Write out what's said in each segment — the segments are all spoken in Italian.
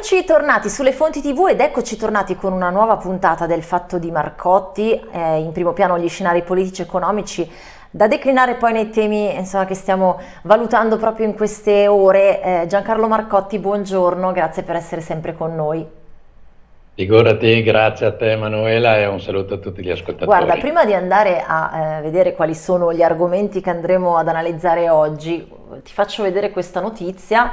Eccoci tornati sulle fonti tv ed eccoci tornati con una nuova puntata del Fatto di Marcotti, eh, in primo piano gli scenari politici e economici da declinare poi nei temi insomma, che stiamo valutando proprio in queste ore. Eh, Giancarlo Marcotti, buongiorno, grazie per essere sempre con noi. Figurati, grazie a te Emanuela e un saluto a tutti gli ascoltatori. Guarda, prima di andare a eh, vedere quali sono gli argomenti che andremo ad analizzare oggi, ti faccio vedere questa notizia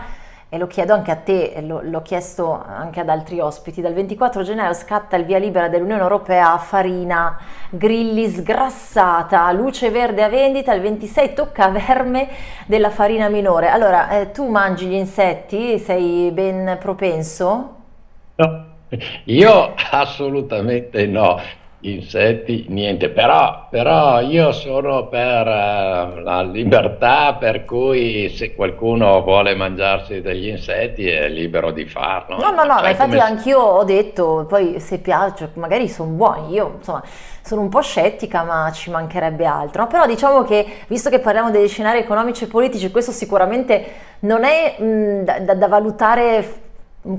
e lo chiedo anche a te, l'ho chiesto anche ad altri ospiti, dal 24 gennaio scatta il via libera dell'Unione Europea a farina grilli sgrassata, luce verde a vendita, il 26 tocca verme della farina minore. Allora, eh, tu mangi gli insetti? Sei ben propenso? No, io assolutamente no insetti, niente, però, però io sono per uh, la libertà, per cui se qualcuno vuole mangiarsi degli insetti è libero di farlo. No, no, no, cioè, ma infatti come... anch'io ho detto, poi se piace, magari sono buoni, io insomma sono un po' scettica, ma ci mancherebbe altro. No? Però diciamo che, visto che parliamo degli scenari economici e politici, questo sicuramente non è mh, da, da valutare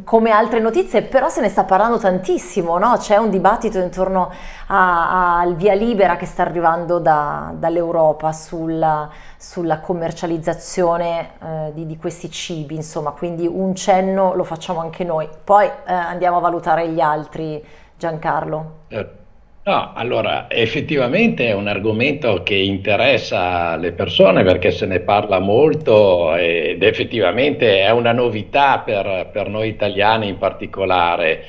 come altre notizie, però se ne sta parlando tantissimo, no? c'è un dibattito intorno al via libera che sta arrivando da, dall'Europa sulla, sulla, commercializzazione eh, di, di, questi cibi, insomma, quindi un cenno lo facciamo anche noi. Poi eh, andiamo a valutare gli altri, Giancarlo. Certo. No, allora effettivamente è un argomento che interessa le persone perché se ne parla molto ed effettivamente è una novità per, per noi italiani in particolare.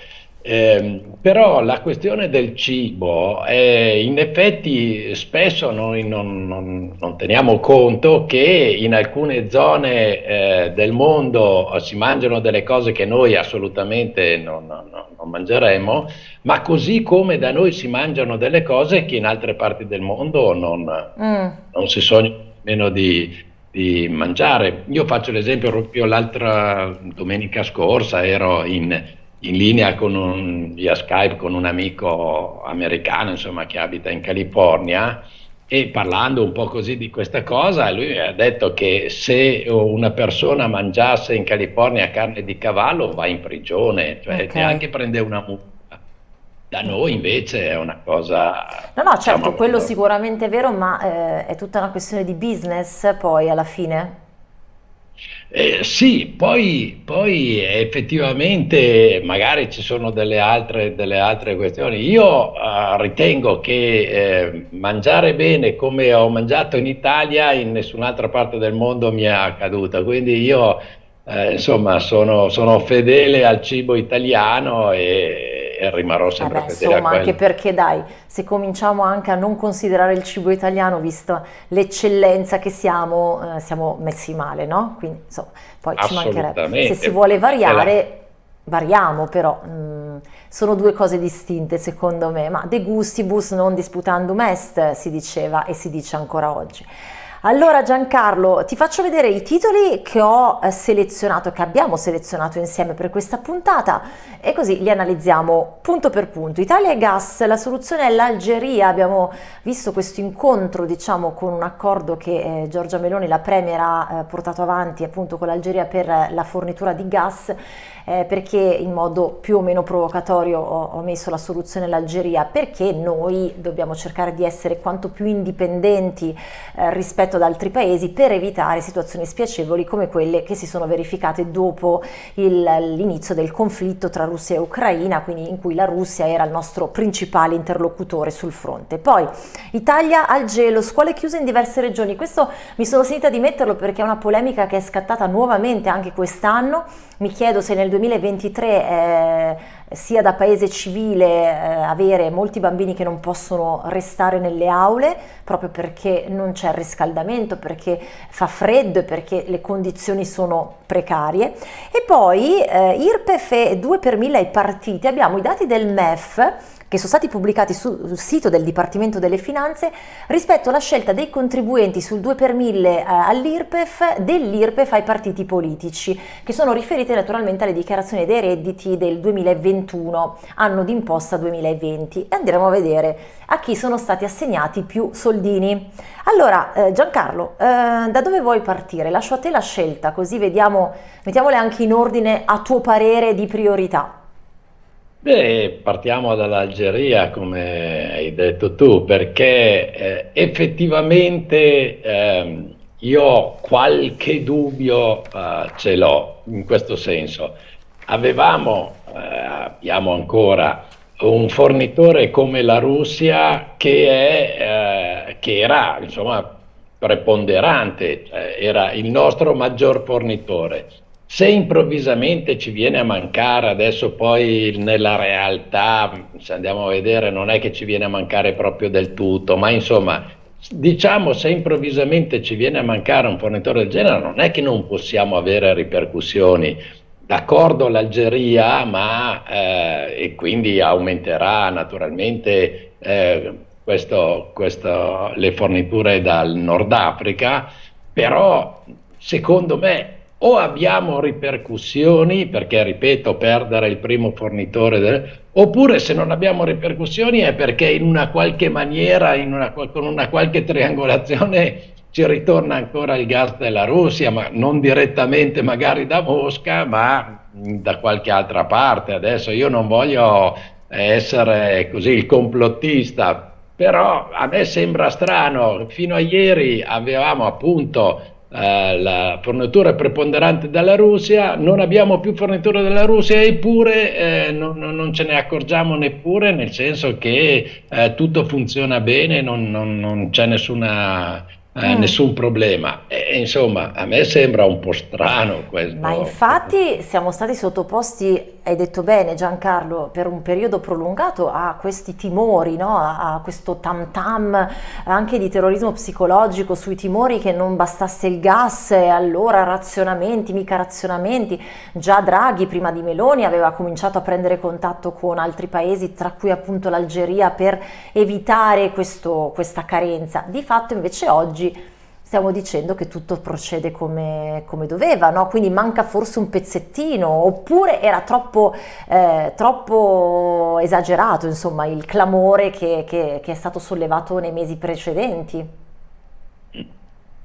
Eh, però la questione del cibo, eh, in effetti spesso noi non, non, non, teniamo conto che in alcune zone eh, del mondo si mangiano delle cose che noi assolutamente non, non, mangeremo, ma così come da noi si mangiano delle cose che in altre parti del mondo non, mm. non si sognano nemmeno di, di mangiare. Io faccio l'esempio proprio l'altra domenica scorsa, ero in in linea con un, via Skype con un amico americano insomma, che abita in California e parlando un po' così di questa cosa, lui ha detto che se una persona mangiasse in California carne di cavallo va in prigione, cioè okay. neanche prende una multa. Da noi invece è una cosa... No, no, certo, diciamo, quello sicuramente è vero, ma eh, è tutta una questione di business poi alla fine. Eh, sì, poi, poi, effettivamente magari ci sono delle altre, delle altre questioni. Io uh, ritengo che eh, mangiare bene come ho mangiato in Italia in nessun'altra parte del mondo mi è accaduta, quindi io eh, insomma sono, sono, fedele al cibo italiano e, e rimarrò sempre Vabbè, fedele insomma, anche perché dai, se cominciamo anche a non considerare il cibo italiano, visto l'eccellenza che siamo, eh, siamo messi male, no? Quindi insomma, poi ci mancherebbe. Se si vuole variare, variamo però. Mm, sono due cose distinte secondo me, ma de gustibus non disputandum est si diceva e si dice ancora oggi. Allora Giancarlo, ti faccio vedere i titoli che ho eh, selezionato, che abbiamo selezionato insieme per questa puntata e così li analizziamo punto per punto. Italia e gas, la soluzione è l'Algeria, abbiamo visto questo incontro diciamo con un accordo che eh, Giorgia Meloni, la Premier, ha eh, portato avanti appunto con l'Algeria per la fornitura di gas eh, perché in modo più o meno provocatorio ho, ho messo la soluzione l'Algeria perché noi dobbiamo cercare di essere quanto più indipendenti eh, rispetto ad altri paesi per evitare situazioni spiacevoli come quelle che si sono verificate dopo l'inizio del conflitto tra Russia e Ucraina, quindi in cui la Russia era il nostro principale interlocutore sul fronte. Poi Italia al gelo, scuole chiuse in diverse regioni, questo mi sono sentita di metterlo perché è una polemica che è scattata nuovamente anche quest'anno, mi chiedo se nel 2023 eh, sia da paese civile eh, avere molti bambini che non possono restare nelle aule proprio perché non c'è riscaldamento, perché fa freddo e perché le condizioni sono precarie. E poi eh, IRPEF e 2 per 1000 ai partiti, abbiamo i dati del MEF che sono stati pubblicati sul sito del Dipartimento delle Finanze rispetto alla scelta dei contribuenti sul 2 per 1000 eh, all'IRPEF dell'IRPEF ai partiti politici, che sono riferite naturalmente alle dichiarazioni dei redditi del 2021, anno d'imposta 2020. E andremo a vedere a chi sono stati assegnati più soldini. Allora, eh, Giancarlo, eh, da dove vuoi partire? Lascio a te la scelta, così vediamo mettiamo, mettiamole anche in ordine a tuo parere di priorità. Beh, partiamo dall'Algeria, come hai detto tu, perché eh, effettivamente eh, io qualche dubbio, eh, ce l'ho in questo senso. Avevamo, eh, abbiamo ancora un fornitore come la Russia che, è, eh, che era insomma, preponderante, cioè era il nostro maggior fornitore. Se improvvisamente ci viene a mancare, adesso poi nella realtà, se andiamo a vedere, non è che ci viene a mancare proprio del tutto, ma insomma, diciamo se improvvisamente ci viene a mancare un fornitore del genere, non è che non possiamo avere ripercussioni. D'accordo l'Algeria, ma eh, e quindi aumenterà naturalmente eh, questo, questo, le forniture dal Nord Africa, però secondo me o abbiamo ripercussioni, perché ripeto, perdere il primo fornitore, del, oppure se non abbiamo ripercussioni è perché in una qualche maniera, una, con una qualche triangolazione ci ritorna ancora il gas della Russia, ma non direttamente magari da Mosca, ma da qualche altra parte. Adesso io non voglio essere così il complottista, però a me sembra strano, fino a ieri avevamo appunto eh, la fornitura preponderante dalla Russia, non abbiamo più fornitura dalla Russia eppure eh, non, non, ce ne accorgiamo neppure, nel senso che eh, tutto funziona bene, non, non, non c'è nessuna eh, mm. nessun problema. E, insomma, a me sembra un po' strano questo. Ma infatti siamo stati sottoposti, hai detto bene Giancarlo, per un periodo prolungato a questi timori, no? a, questo tam tam anche di terrorismo psicologico sui timori che non bastasse il gas e allora razionamenti, mica razionamenti. Già Draghi prima di Meloni aveva cominciato a prendere contatto con altri paesi, tra cui appunto l'Algeria, per evitare questo, questa carenza. Di fatto invece oggi stiamo dicendo che tutto procede come, come doveva, no? quindi manca forse un pezzettino, oppure era troppo, eh, troppo esagerato insomma, il clamore che, che, che, è stato sollevato nei mesi precedenti.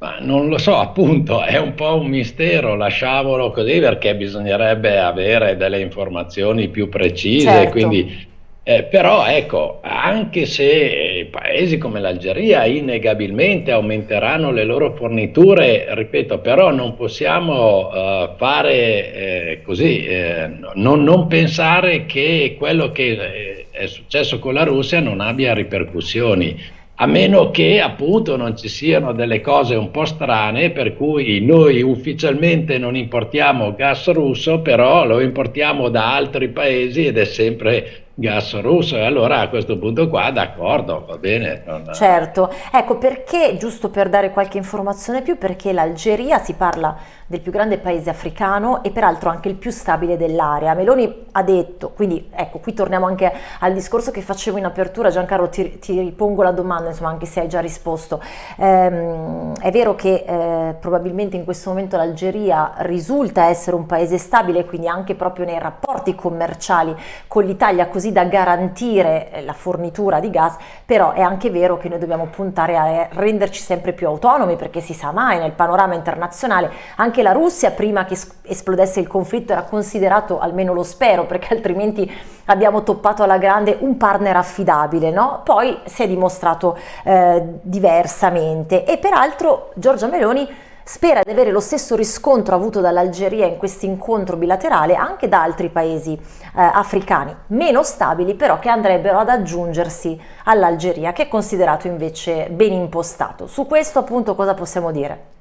Ma non lo so, appunto, è un po' un mistero, lasciamolo così perché bisognerebbe avere delle informazioni più precise, certo. quindi eh, però ecco, anche se paesi come l'Algeria innegabilmente aumenteranno le loro forniture, ripeto, però non possiamo uh, fare eh, così, eh, non, non, pensare che quello che eh, è successo con la Russia non abbia ripercussioni a meno che appunto non ci siano delle cose un po' strane per cui noi ufficialmente non importiamo gas russo, però lo importiamo da altri paesi ed è sempre gas russo e allora a questo punto qua d'accordo va bene non... certo ecco perché giusto per dare qualche informazione più perché l'Algeria si parla del più grande paese africano e peraltro anche il più stabile dell'area. Meloni ha detto, quindi ecco qui torniamo anche al discorso che facevo in apertura, Giancarlo ti, ti ripongo la domanda, insomma anche se hai già risposto, ehm, è vero che eh, probabilmente in questo momento l'Algeria risulta essere un paese stabile, quindi anche proprio nei rapporti commerciali con l'Italia così da garantire eh, la fornitura di gas, però è anche vero che noi dobbiamo puntare a renderci sempre più autonomi perché si sa mai nel panorama internazionale anche la Russia prima che esplodesse il conflitto era considerato, almeno lo spero, perché altrimenti abbiamo toppato alla grande un partner affidabile, no? Poi si è dimostrato eh, diversamente e peraltro Giorgia Meloni spera di avere lo stesso riscontro avuto dall'Algeria in questo incontro bilaterale anche da altri paesi eh, africani, meno stabili però che andrebbero ad aggiungersi all'Algeria che è considerato invece ben impostato. Su questo appunto cosa possiamo dire?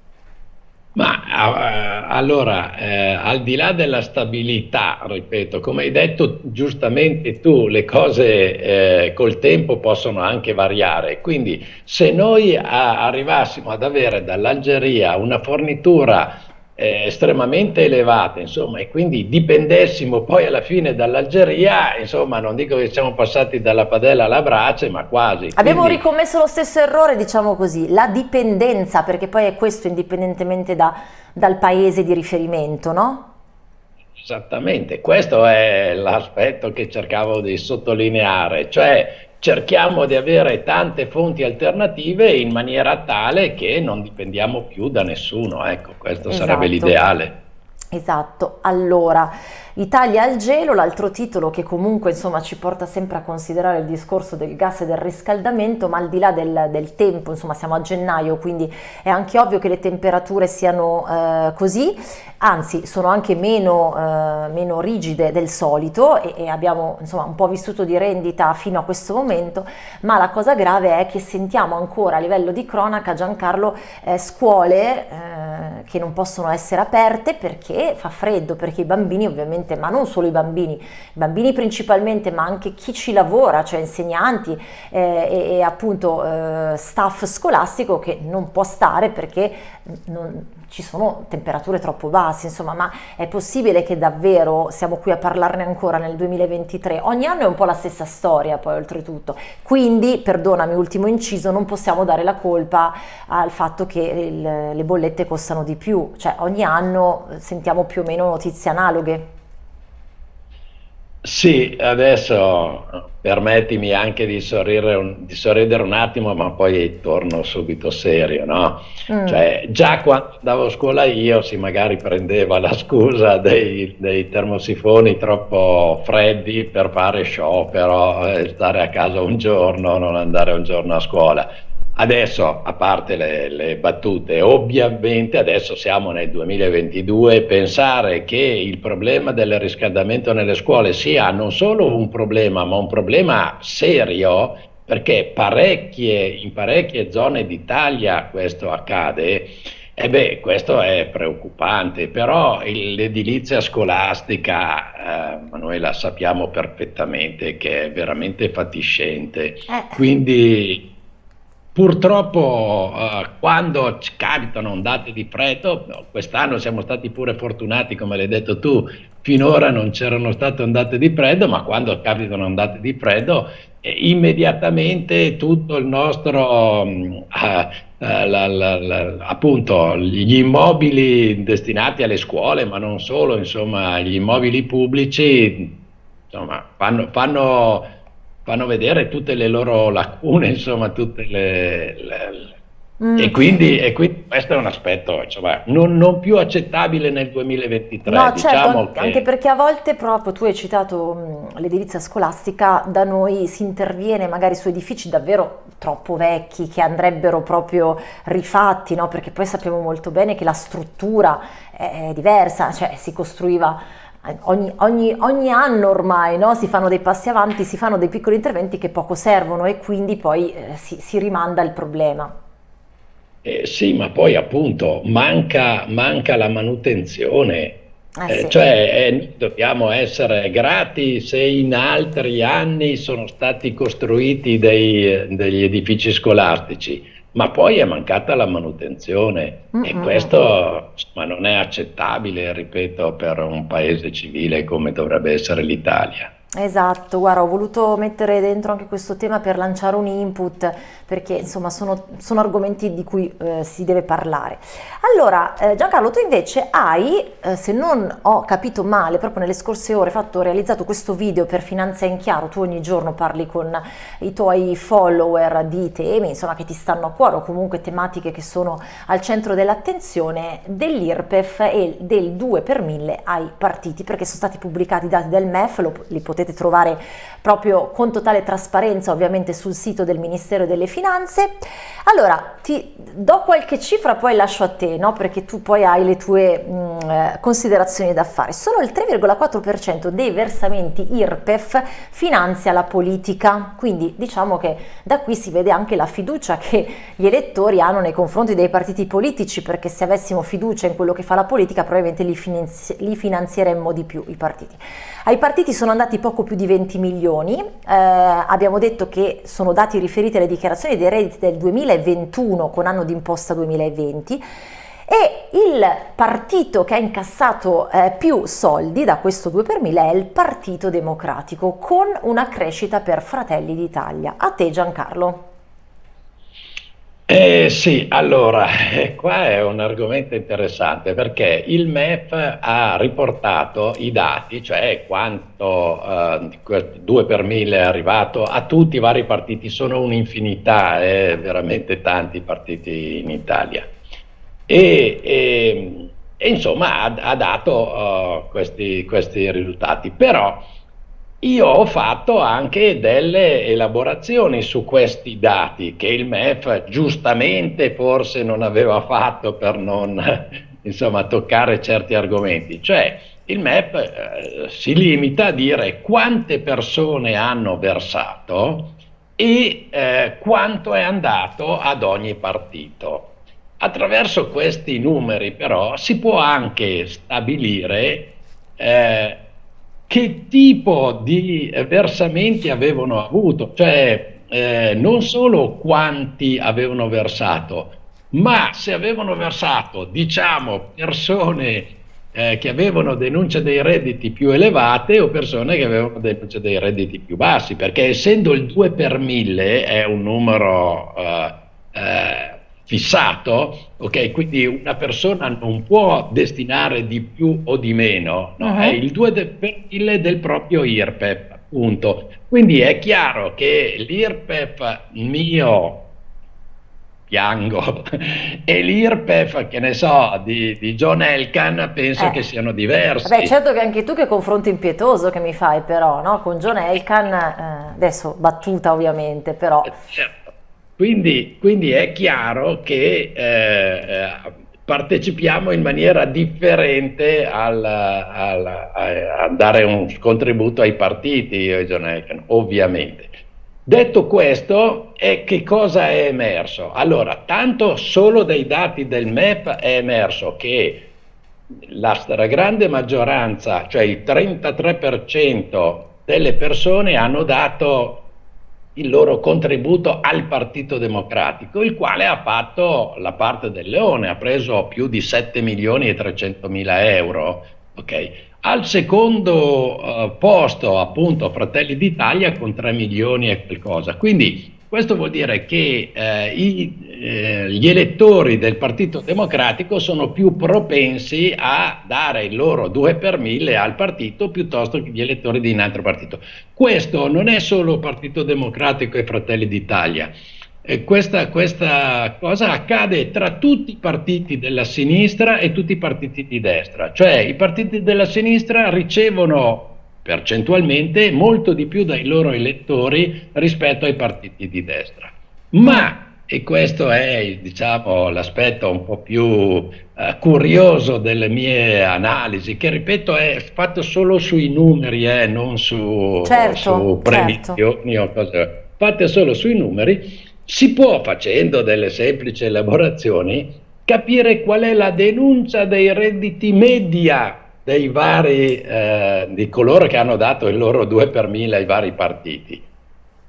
Ma allora, eh, al di là della stabilità, ripeto, come hai detto giustamente tu, le cose eh, col tempo possono anche variare. Quindi se noi a, arrivassimo ad avere dall'Algeria una fornitura eh, estremamente elevate, insomma, e quindi dipendessimo poi alla fine dall'Algeria, insomma, non dico che siamo passati dalla padella alla brace, ma quasi. Abbiamo quindi... ricommesso lo stesso errore, diciamo così, la dipendenza, perché poi è questo indipendentemente da, dal paese di riferimento, no? Esattamente, questo è l'aspetto che cercavo di sottolineare, cioè cerchiamo di avere tante fonti alternative in maniera tale che non dipendiamo più da nessuno, ecco, questo esatto. sarebbe l'ideale. Esatto, allora Italia al gelo, l'altro titolo che comunque insomma ci porta sempre a considerare il discorso del gas e del riscaldamento, ma al di là del, del tempo, insomma siamo a gennaio, quindi è anche ovvio che le temperature siano eh, così, anzi sono anche meno, eh, meno rigide del solito e, e, abbiamo insomma un po' vissuto di rendita fino a questo momento, ma la cosa grave è che sentiamo ancora a livello di cronaca, Giancarlo, eh, scuole eh, che non possono essere aperte perché fa freddo, perché i bambini ovviamente ma non solo i bambini, i bambini principalmente, ma anche chi ci lavora, cioè insegnanti eh, e, e, appunto eh, staff scolastico che non può stare perché non, ci sono temperature troppo basse, insomma, ma è possibile che davvero siamo qui a parlarne ancora nel 2023? Ogni anno è un po' la stessa storia, poi oltretutto. Quindi, perdonami, ultimo inciso, non possiamo dare la colpa al fatto che il, le bollette costano di più, cioè ogni anno sentiamo più o meno notizie analoghe. Sì, adesso permettimi anche di sorridere un, di sorridere un attimo, ma poi torno subito serio, no? Mm. Cioè, già quando andavo a scuola io si magari prendeva la scusa dei, dei termosifoni troppo freddi per fare sciopero, eh, stare a casa un giorno, non andare un giorno a scuola. Adesso, a parte le, le, battute, ovviamente adesso siamo nel 2022, pensare che il problema del riscaldamento nelle scuole sia non solo un problema, ma un problema serio, perché parecchie, in parecchie zone d'Italia questo accade, e beh, questo è preoccupante, però l'edilizia scolastica, eh, Manuela, sappiamo perfettamente che è veramente fatiscente, eh. quindi Purtroppo eh, quando capitano ondate di freddo, quest'anno siamo stati pure fortunati, come l'hai detto tu, finora non c'erano state ondate di freddo, ma quando capitano ondate di freddo, eh, immediatamente tutto il nostro, eh, eh, la, la, la, appunto, gli immobili destinati alle scuole, ma non solo, insomma, gli immobili pubblici, insomma, fanno, fanno fanno vedere tutte le loro lacune, insomma, tutte le, le Mm. E, quindi, e, quindi, questo è un aspetto insomma, non, non, più accettabile nel 2023. No, certo, diciamo che... anche perché a volte proprio tu hai citato l'edilizia scolastica, da noi si interviene magari su edifici davvero troppo vecchi che andrebbero proprio rifatti, no? perché poi sappiamo molto bene che la struttura è diversa, cioè si costruiva Ogni, ogni, ogni, anno ormai no? si fanno dei passi avanti, si fanno dei piccoli interventi che poco servono e quindi poi eh, si, si, rimanda il problema. Eh, sì, ma poi appunto manca, manca la manutenzione. Eh, sì. Cioè eh, dobbiamo essere grati se in altri anni sono stati costruiti dei, degli edifici scolastici ma poi è mancata la manutenzione mm-hmm. e questo insomma, non è accettabile, ripeto, per un paese civile come dovrebbe essere l'Italia. Esatto, guarda, ho voluto mettere dentro anche questo tema per lanciare un input, perché insomma sono, sono argomenti di cui eh, si deve parlare. Allora, eh, Giancarlo, tu invece hai, eh, se non ho capito male, proprio nelle scorse ore, fatto, realizzato questo video per Finanza in Chiaro, tu ogni giorno parli con i tuoi follower di temi, insomma, che ti stanno a cuore o comunque tematiche che sono al centro dell'attenzione, dell'IRPEF e del 2 per 1000 ai partiti, perché sono stati pubblicati i dati del MEF, lo, li potete potete trovare proprio con totale trasparenza ovviamente sul sito del Ministero delle Finanze. Allora, ti do qualche cifra, poi lascio a te, no? perché tu poi hai le tue mh, mm, eh, considerazioni da fare. Solo il 3,4% dei versamenti IRPEF finanzia la politica, quindi diciamo che da qui si vede anche la fiducia che gli elettori hanno nei confronti dei partiti politici, perché se avessimo fiducia in quello che fa la politica probabilmente li, finanzi li finanzieremmo di più i partiti. Ai partiti sono andati poco più di 20 milioni, eh, abbiamo detto che sono dati riferiti alle dichiarazioni dei redditi del 2021 con anno d'imposta 2020 e il partito che ha incassato eh, più soldi da questo 2 per 1000 è il Partito Democratico con una crescita per Fratelli d'Italia. A te Giancarlo. Eh, sì, allora, eh, qua è un argomento interessante perché il MEF ha riportato i dati, cioè quanto eh, 2 per 1000 è arrivato a tutti i vari partiti, sono un'infinità, eh, veramente tanti partiti in Italia. E, e, e insomma ha, ha dato uh, questi, questi risultati. Però io ho fatto anche delle elaborazioni su questi dati che il MEF giustamente forse non aveva fatto per non insomma, toccare certi argomenti. Cioè il MEF eh, si limita a dire quante persone hanno versato e eh, quanto è andato ad ogni partito. Attraverso questi numeri però si può anche stabilire eh, che tipo di versamenti avevano avuto, cioè eh, non solo quanti avevano versato, ma se avevano versato, diciamo, persone eh, che avevano denunce dei redditi più elevate o persone che avevano denunce dei redditi più bassi, perché essendo il 2 per 1000 è un numero eh, eh, fissato, ok? Quindi una persona non può destinare di più o di meno, no? uh -huh. è il 2 per 1000 del proprio IRPEF, appunto. Quindi è chiaro che l'IRPEF mio piango. E l'IRPEF, che ne so, di, di John Elkan, penso eh. che siano diversi. Beh, certo che anche tu che confronto impietoso che mi fai però, no? Con John Elkan, eh, adesso battuta ovviamente, però... Eh, certo. Quindi, quindi è chiaro che eh, partecipiamo in maniera differente al, al, a, dare un contributo ai partiti, ovviamente. Detto questo, eh, che cosa è emerso? Allora, tanto solo dai dati del MEP è emerso che la stragrande maggioranza, cioè il 33% delle persone hanno dato il loro contributo al Partito Democratico, il quale ha fatto la parte del leone, ha preso più di 7 milioni e 300 mila euro. Okay. Al secondo uh, posto, appunto, Fratelli d'Italia con 3 milioni e qualcosa. Quindi questo vuol dire che eh, i, eh, gli elettori del Partito Democratico sono più propensi a dare il loro 2 per 1000 al partito piuttosto che gli elettori di un altro partito. Questo non è solo Partito Democratico e Fratelli d'Italia. E questa, questa, cosa accade tra tutti i partiti della sinistra e tutti i partiti di destra, cioè i partiti della sinistra ricevono percentualmente molto di più dai loro elettori rispetto ai partiti di destra. Ma, e questo è diciamo, l'aspetto un po' più uh, curioso delle mie analisi, che ripeto è fatto solo sui numeri, eh, non su, certo, su previsioni certo. o cose, fatte solo sui numeri, si può, facendo delle semplici elaborazioni, capire qual è la denuncia dei redditi media dei vari, eh, di coloro che hanno dato il loro 2 per 1000 ai vari partiti.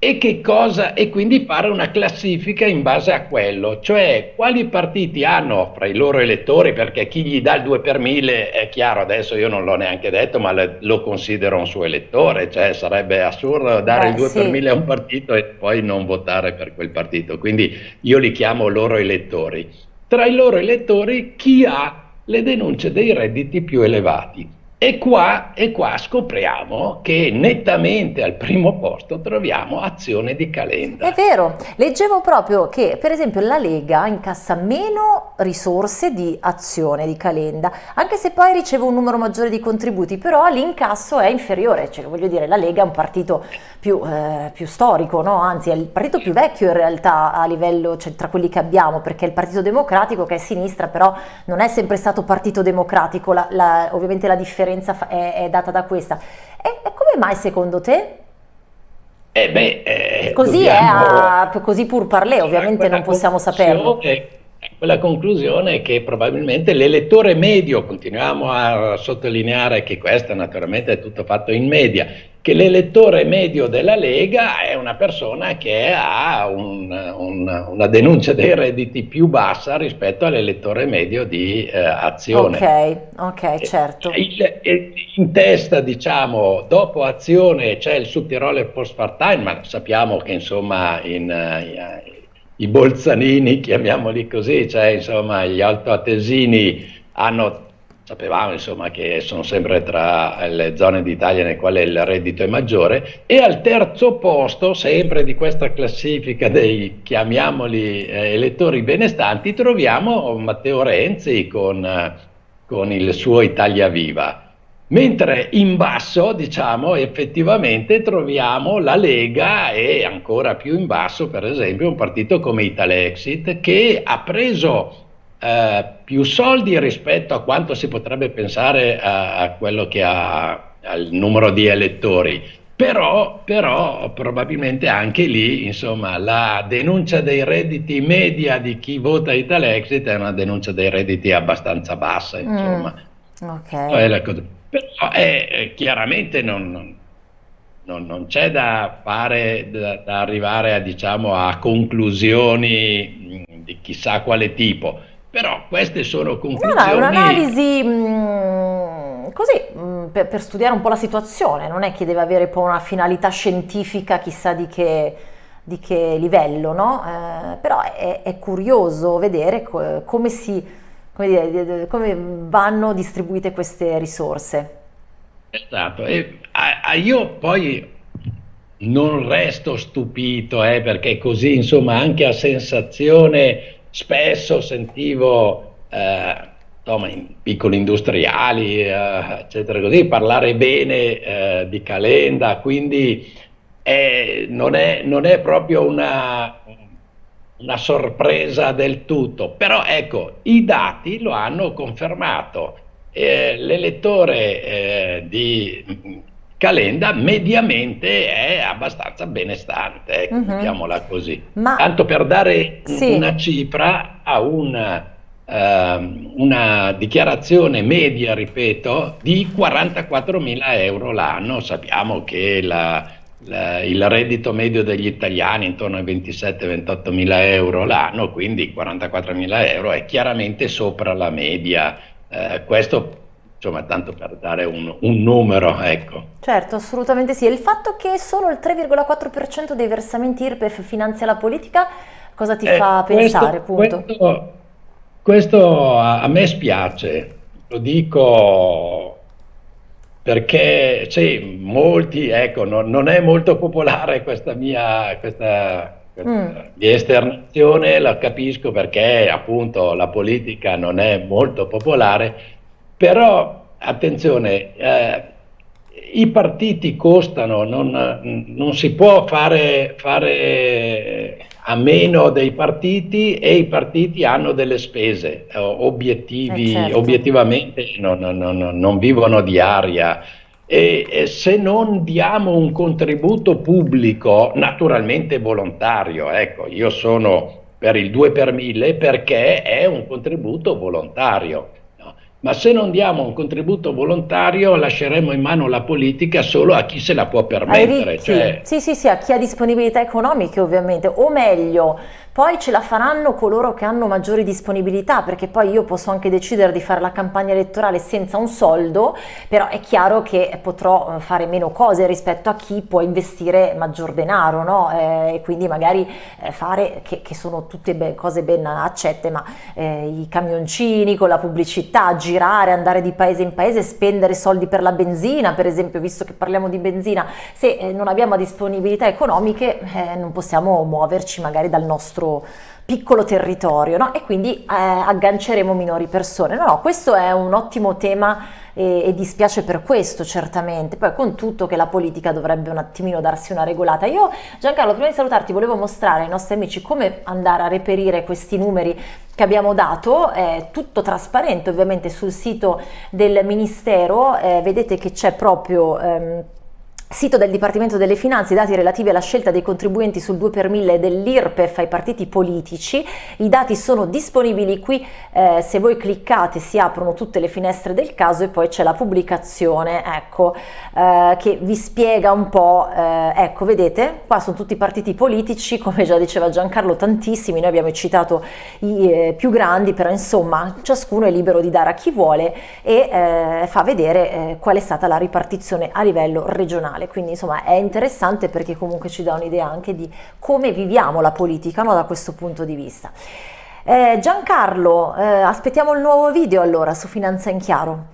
E, che cosa, e quindi fare una classifica in base a quello, cioè quali partiti hanno fra i loro elettori, perché chi gli dà il 2 per 1000 è chiaro, adesso io non l'ho neanche detto, ma le, lo considero un suo elettore, cioè sarebbe assurdo dare Beh, il 2 sì. per 1000 a un partito e poi non votare per quel partito, quindi io li chiamo loro elettori. Tra i loro elettori chi ha le denunce dei redditi più elevati? E qua, e qua, scopriamo che nettamente al primo posto troviamo azione di Calenda. È vero, leggevo proprio che per esempio la Lega incassa meno risorse di azione di Calenda, anche se poi riceve un numero maggiore di contributi, però l'incasso è inferiore, cioè voglio dire la Lega è un partito più, eh, più storico, no? anzi è il partito più vecchio in realtà a livello, cioè, tra quelli che abbiamo, perché il Partito Democratico che è sinistra però non è sempre stato partito democratico, la, la, ovviamente la differenza differenza è, è data da questa. E, e, come mai secondo te? Eh beh, eh, così dobbiamo, è, a, così pur parlé, ovviamente non possiamo saperlo. Quella conclusione è che probabilmente l'elettore medio, continuiamo a sottolineare che questo naturalmente è tutto fatto in media, che l'elettore medio della Lega è una persona che ha un, un, una denuncia dei redditi più bassa rispetto all'elettore medio di eh, Azione. Ok, ok, certo. Il, in testa, diciamo, dopo Azione c'è il Sud Post Part-Time, ma sappiamo che insomma in, in, i bolzanini, chiamiamoli così, cioè insomma gli altoatesini hanno sapevamo insomma che sono sempre tra le zone d'Italia nelle quali il reddito è maggiore e al terzo posto sempre di questa classifica dei chiamiamoli eh, elettori benestanti troviamo Matteo Renzi con eh, con il suo Italia Viva. Mentre in basso, diciamo, effettivamente troviamo la Lega e ancora più in basso, per esempio, un partito come Italexit che ha preso eh, più soldi rispetto a quanto si potrebbe pensare a, a quello che ha al numero di elettori. Però, però, probabilmente anche lì, insomma, la denuncia dei redditi media di chi vota Italexit è una denuncia dei redditi abbastanza bassa, mm, insomma. Mm, okay. Però è, chiaramente non, non, non c'è da fare, da, da arrivare a, diciamo, a conclusioni di chissà quale tipo però queste sono conclusioni... No, no, è un'analisi mm, così mm, per, per, studiare un po' la situazione, non è che deve avere poi una finalità scientifica chissà di che, di che livello, no? Eh, però è, è, curioso vedere co come, si, come, dire, come vanno distribuite queste risorse. Esatto, e a, a io poi non resto stupito, eh, perché così insomma anche a sensazione spesso sentivo eh, insomma, piccoli industriali, eh, eccetera, così, parlare bene eh, di Calenda, quindi è, non, è, non, è, proprio una, una sorpresa del tutto, però ecco, i dati lo hanno confermato. Eh, l'elettore eh, di Calenda mediamente è abbastanza benestante, ecco, mm-hmm. mettiamola così. Ma... Tanto per dare sì. una cifra a una, uh, ehm, una dichiarazione media, ripeto, di 44 mila euro l'anno. Sappiamo che la, il reddito medio degli italiani intorno ai 27-28 mila euro l'anno, quindi 44 mila euro è chiaramente sopra la media. Uh, questo insomma, tanto per dare un, un, numero, ecco. Certo, assolutamente sì. E il fatto che solo il 3,4% dei versamenti IRPEF finanzia la politica, cosa ti eh, fa pensare, questo, questo, questo a, a, me spiace, lo dico perché sì, molti, ecco, non, non è molto popolare questa mia, questa, mm. di esternazione, la capisco perché appunto la politica non è molto popolare, però, attenzione, eh, i partiti costano, non, non si può fare, fare, a meno dei partiti e i partiti hanno delle spese, obiettivi, eh certo. obiettivamente non, non, non, vivono di aria. E, e, se non diamo un contributo pubblico, naturalmente volontario, ecco, io sono per il 2 per 1000 perché è un contributo volontario ma se non diamo un contributo volontario lasceremo in mano la politica solo a chi se la può permettere. Cioè... Sì, sì, sì, a chi ha disponibilità economiche ovviamente, o meglio, poi ce la faranno coloro che hanno maggiori disponibilità, perché poi io posso anche decidere di fare la campagna elettorale senza un soldo, però è chiaro che potrò eh, fare meno cose rispetto a chi può investire maggior denaro, no? Eh, e quindi magari eh, fare, che, che, sono tutte ben, cose ben accette, ma eh, i camioncini con la pubblicità, girare, andare di paese in paese, spendere soldi per la benzina, per esempio, visto che parliamo di benzina, se eh, non abbiamo disponibilità economiche eh, non possiamo muoverci magari dal nostro nostro piccolo territorio no? e quindi eh, agganceremo minori persone. No, no, questo è un ottimo tema e, e, dispiace per questo certamente, poi con tutto che la politica dovrebbe un attimino darsi una regolata. Io Giancarlo prima di salutarti volevo mostrare ai nostri amici come andare a reperire questi numeri che abbiamo dato, è tutto trasparente ovviamente sul sito del Ministero, eh, vedete che c'è proprio... Ehm, Sito del Dipartimento delle Finanze, i dati relativi alla scelta dei contribuenti sul 2 per 1000 dell'IRPEF ai partiti politici. I dati sono disponibili qui, eh, se voi cliccate si aprono tutte le finestre del caso e poi c'è la pubblicazione, ecco, eh, che vi spiega un po', eh, ecco, vedete, qua sono tutti i partiti politici, come già diceva Giancarlo, tantissimi, noi abbiamo citato i eh, più grandi, però insomma ciascuno è libero di dare a chi vuole e eh, fa vedere eh, qual è stata la ripartizione a livello regionale nazionale, quindi insomma è interessante perché comunque ci dà un'idea anche di come viviamo la politica no, da questo punto di vista. Eh, Giancarlo, eh, aspettiamo il nuovo video allora su Finanza in Chiaro.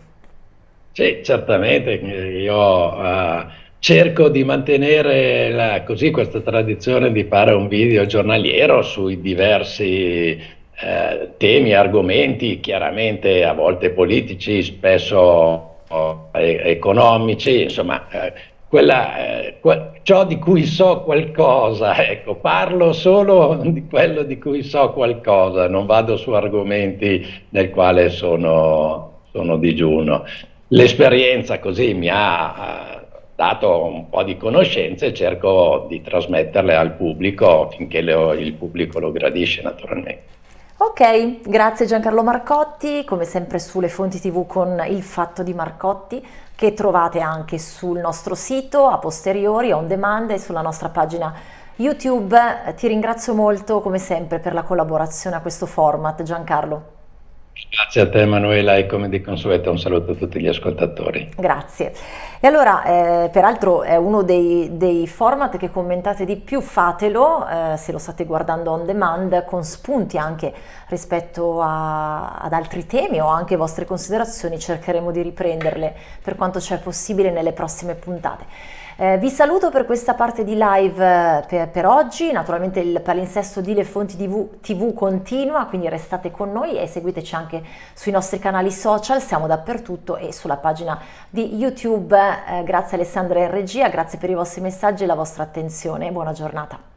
Sì, certamente, io uh, cerco di mantenere la, così questa tradizione di fare un video giornaliero sui diversi eh, temi, argomenti chiaramente a volte politici, spesso oh, economici, insomma eh, quella, eh, ciò di cui so qualcosa, ecco, parlo solo di quello di cui so qualcosa, non vado su argomenti nel quale sono, sono digiuno. L'esperienza così mi ha dato un po' di conoscenze e cerco di trasmetterle al pubblico finché le, il pubblico lo gradisce naturalmente. Ok, grazie Giancarlo Marcotti, come sempre sulle fonti tv con il fatto di Marcotti che trovate anche sul nostro sito a posteriori, on demand e sulla nostra pagina YouTube. Ti ringrazio molto come sempre per la collaborazione a questo format Giancarlo. Grazie a te Emanuela e come di consueto un saluto a tutti gli ascoltatori. Grazie. E allora, eh, peraltro è uno dei, dei, format che commentate di più, fatelo eh, se lo state guardando on demand con spunti anche rispetto a, ad altri temi o anche vostre considerazioni, cercheremo di riprenderle per quanto c'è possibile nelle prossime puntate. Eh, vi saluto per questa parte di live eh, per, per, oggi, naturalmente il palinsesto di Le Fonti TV, TV, continua, quindi restate con noi e seguiteci anche sui nostri canali social, siamo dappertutto e sulla pagina di YouTube. Eh, grazie Alessandra in regia, grazie per i vostri messaggi e la vostra attenzione, buona giornata.